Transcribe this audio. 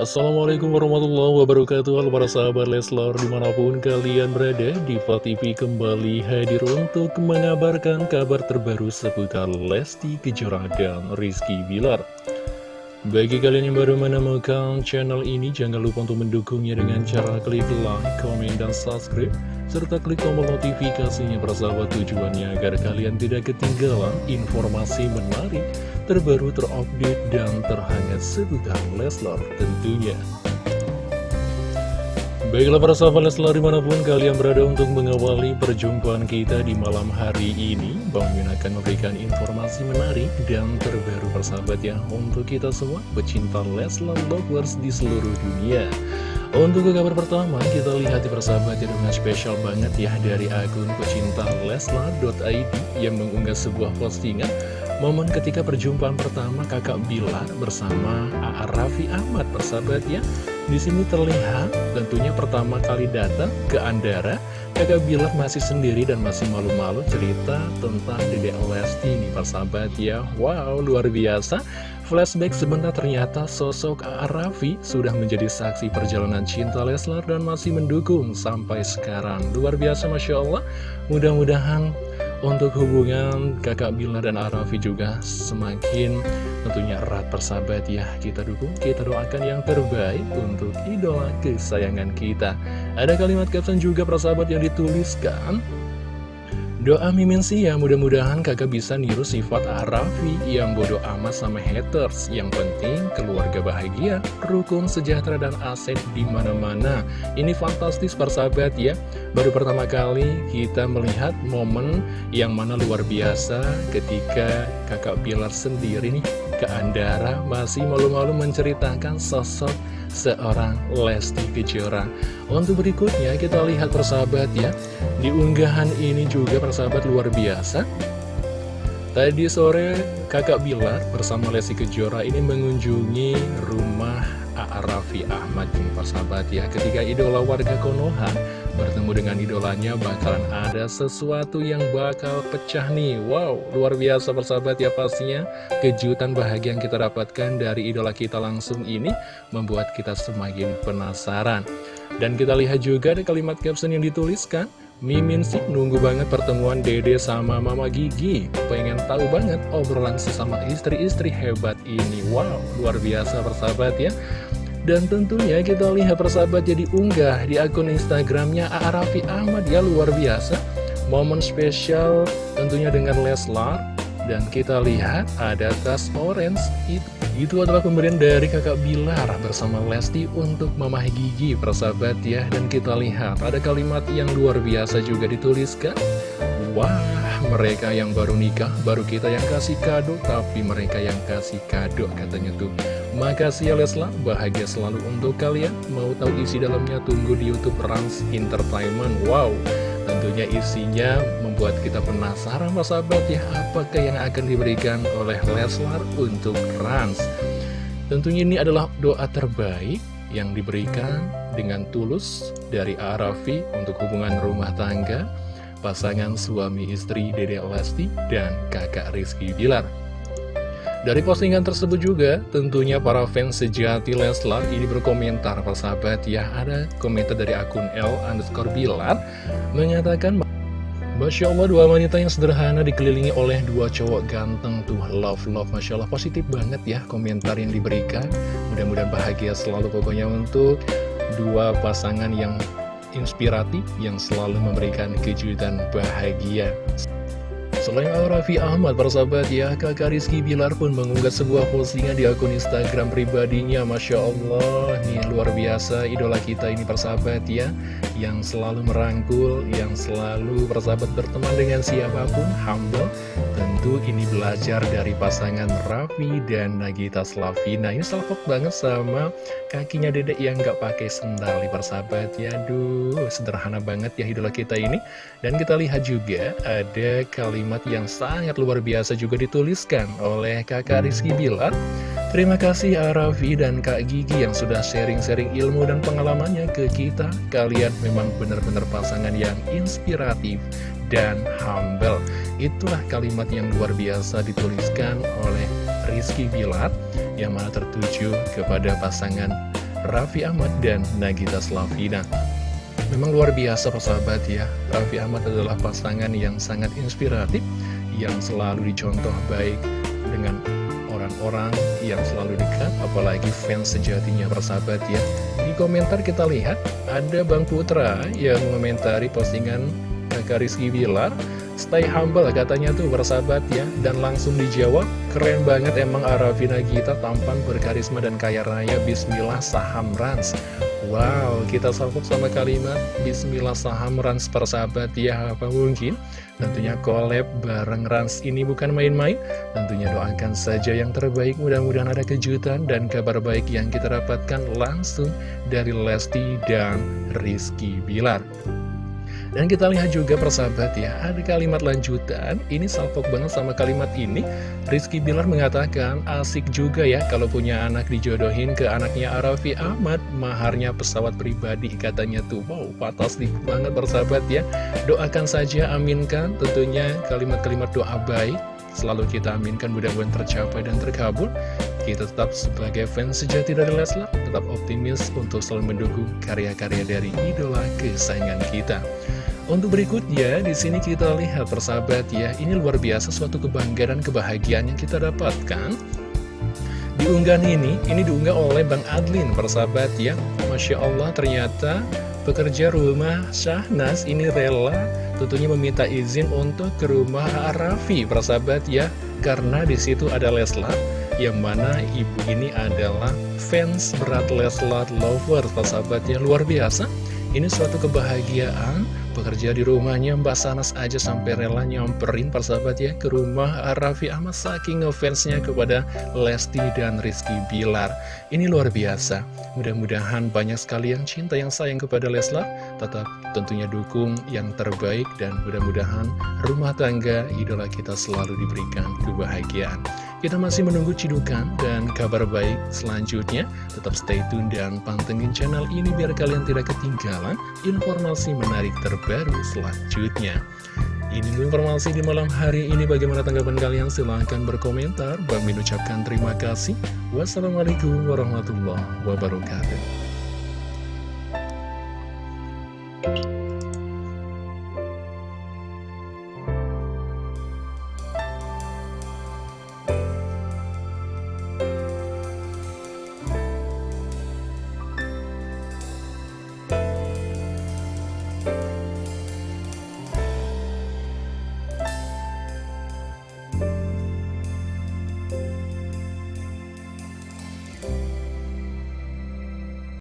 Assalamualaikum warahmatullahi wabarakatuh. Halo para sahabat Leslar di mana pun kalian berada Diva TV kembali hadir untuk mengabarkan kabar terbaru seputar Lesti Kejora dan Rizky Bilar Bagi kalian yang baru menemukan channel ini jangan lupa untuk mendukungnya dengan cara klik like, komen, dan subscribe serta klik tombol notifikasinya persahabat tujuannya agar kalian tidak ketinggalan informasi menarik terbaru terupdate dan terhangat seputar Leslar tentunya. Baiklah para sahabat Leslar di mana pun kalian berada untuk mengawali perjumpaan kita di malam hari ini Bang Min akan memberikan informasi menarik dan terbaru persahabat ya Untuk kita semua pecinta Leslar Lovers di seluruh dunia untuk kabar pertama, kita lihat di persahabat ya dengan spesial banget ya dari akun pecinta Leslar.id yang mengunggah sebuah postingan Momen ketika perjumpaan pertama kakak Bilar bersama A.A. Raffi Ahmad persahabat ya di sini terlihat tentunya pertama kali datang ke Andara. Kakak Bilar masih sendiri dan masih malu-malu cerita tentang Dede Lesti ini persahabat ya. Wow luar biasa. Flashback sebentar ternyata sosok A.A. Raffi sudah menjadi saksi perjalanan cinta Leslar dan masih mendukung sampai sekarang. Luar biasa Masya Allah. Mudah-mudahan untuk hubungan kakak Bila dan Arafi juga semakin tentunya erat persahabat ya. Kita dukung, kita doakan yang terbaik untuk idola kesayangan kita. Ada kalimat caption juga persahabat yang dituliskan Doa Mimin sih ya mudah-mudahan kakak bisa niru sifat Arafi yang bodoh amat sama haters. Yang penting keluarga bahagia, rukun, sejahtera, dan aset di mana-mana. Ini fantastis persahabat ya. Baru pertama kali kita melihat momen yang mana luar biasa ketika kakak Pilar sendiri nih ke Andara masih malu-malu menceritakan sosok seorang Lesti Kejora. Untuk berikutnya kita lihat persahabat ya, di unggahan ini juga persahabat luar biasa. Tadi sore kakak Bilar bersama Lesti Kejora ini mengunjungi rumah A.A. Raffi Ahmad ini persahabat ya Ketika idola warga Konoha bertemu dengan idolanya bakalan ada sesuatu yang bakal pecah nih. Wow luar biasa persahabat ya pastinya. Kejutan bahagia yang kita dapatkan dari idola kita langsung ini Membuat kita semakin penasaran. Dan kita lihat juga ada kalimat caption yang dituliskan Mimin sih nunggu banget pertemuan Dede sama Mama Gigi. Pengen tahu banget obrolan sesama istri-istri hebat ini. Wow, luar biasa persahabat ya Dan tentunya kita lihat persahabat jadi unggah di akun Instagramnya Arafi Ahmad. Ya luar biasa. Momen spesial tentunya dengan Leslar. Dan kita lihat ada tas orange. Itu itu adalah pemberian dari kakak Bilar bersama Lesti untuk Mama Gigi persahabat ya. Dan kita lihat ada kalimat yang luar biasa juga dituliskan. Wah mereka yang baru nikah baru kita yang kasih kado Tapi mereka yang kasih kado katanya tuh. Makasih ya Lesla bahagia selalu untuk kalian. Mau tahu isi dalamnya tunggu di Youtube Rans Entertainment. Wow Tentunya isinya membuat kita penasaran Mas sahabat ya. Apakah yang akan diberikan oleh Leslar untuk Rans? Tentunya ini adalah doa terbaik yang diberikan dengan tulus dari Arafi untuk hubungan rumah tangga Pasangan suami istri Dede Lesti dan kakak Rizky Bilar. Dari postingan tersebut juga, tentunya para fans sejati Leslar ini berkomentar persahabat ya. Ada komentar dari akun L underscore Bilar menyatakan Masya Allah dua wanita yang sederhana dikelilingi oleh dua cowok ganteng tuh. Love love. Masya Allah positif banget ya komentar yang diberikan. Mudah-mudahan bahagia selalu pokoknya untuk dua pasangan yang inspiratif yang selalu memberikan kejutan bahagia Selain Al-Rafi Ahmad, persahabat ya, kakak Rizky Bilar pun mengunggah sebuah postingan di akun Instagram pribadinya. Masya Allah, nih luar biasa idola kita ini persahabat ya, yang selalu merangkul, yang selalu persahabat berteman dengan siapa pun, humble. Tentu ini belajar dari pasangan Raffi dan Nagita Slavina. Ini salpok banget sama kakinya dedek yang gak pakai sendal persahabat ya. Duh, sederhana banget ya idola kita ini. Dan kita lihat juga ada kalimat kalimat yang sangat luar biasa juga dituliskan oleh kakak Rizky Bilar. Terima kasih Arafi dan Kak Gigi yang sudah sharing-sharing ilmu dan pengalamannya ke kita. Kalian memang benar-benar pasangan yang inspiratif dan humble. Itulah kalimat yang luar biasa dituliskan oleh Rizky Bilar yang mana tertuju kepada pasangan Raffi Ahmad dan Nagita Slavina. Memang luar biasa persahabat ya, Raffi Ahmad adalah pasangan yang sangat inspiratif, yang selalu dicontoh baik dengan orang-orang yang selalu dekat, apalagi fans sejatinya persahabat ya. Di komentar kita lihat, ada Bang Putra yang mengomentari postingan Kakak Rizky Bilar, Stay humble katanya tuh bersahabat ya Dan langsung dijawab Keren banget emang Arafina Gita tampan berkarisma dan kaya raya. Bismillah saham Rans Wow kita salpok sama kalimat Bismillah saham Rans persahabat. Ya Apa mungkin? Tentunya collab bareng Rans ini bukan main-main. Tentunya doakan saja yang terbaik Mudah-mudahan ada kejutan dan kabar baik yang kita dapatkan langsung dari Lesti dan Rizky Bilar dan kita lihat juga persahabat ya, ada kalimat lanjutan, ini salpok banget sama kalimat ini. Rizky Bilar mengatakan, asik juga ya kalau punya anak dijodohin ke anaknya Arafi Ahmad, maharnya pesawat pribadi katanya tuh. Wow, fantastik banget persahabat ya. Doakan saja, aminkan tentunya kalimat-kalimat doa baik. Selalu kita aminkan mudah-mudahan tercapai dan terkabul. Kita tetap sebagai fans sejati dari Leslar, tetap optimis untuk selalu mendukung karya-karya dari idola kesayangan kita. Untuk berikutnya, di sini kita lihat persahabat ya, ini luar biasa suatu kebanggaan dan kebahagiaan yang kita dapatkan. Di unggahan ini, ini diunggah oleh Bang Adlin, persahabat ya. Masya Allah, ternyata pekerja rumah Syahnas ini rela tentunya meminta izin untuk ke rumah Arafi, persahabat ya. Karena di situ ada Leslar, yang mana ibu ini adalah fans berat Leslar lover, persahabat ya. Luar biasa, ini suatu kebahagiaan Pekerja di rumahnya Mbak Sanas aja sampai rela nyamperin persahabat ya ke rumah Raffi Ahmad saking ngefansnya kepada Lesti dan Rizky Bilar. Ini luar biasa. Mudah-mudahan banyak sekali yang cinta yang sayang kepada Leslar. Tetap tentunya dukung yang terbaik dan mudah-mudahan rumah tangga idola kita selalu diberikan kebahagiaan. Kita masih menunggu cidukan dan kabar baik selanjutnya. Tetap stay tune dan pantengin channel ini biar kalian tidak ketinggalan informasi menarik terbaru selanjutnya. Ini informasi di malam hari ini. Bagaimana tanggapan kalian? Silahkan berkomentar. Bang Min ucapkan terima kasih. Wassalamualaikum warahmatullahi wabarakatuh.